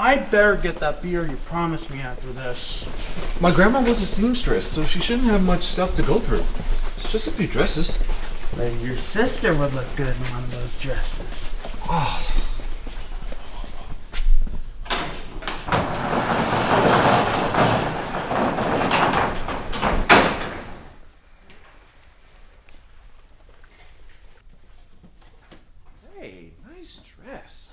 I'd better get that beer you promised me after this. My grandma was a seamstress, so she shouldn't have much stuff to go through. It's just a few dresses. Maybe your sister would look good in one of those dresses. Hey, nice dress.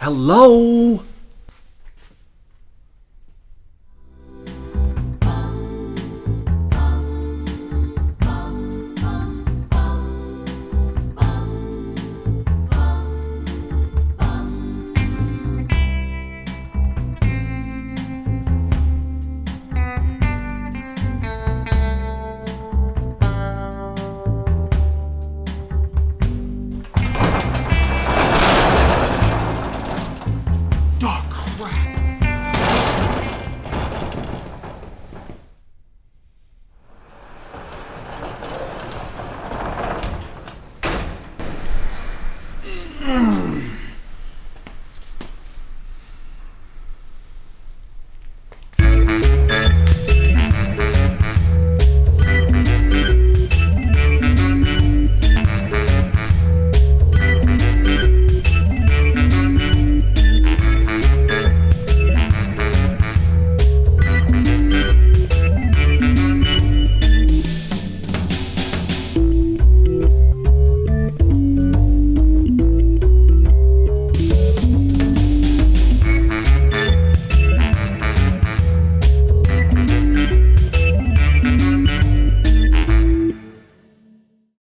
Hello?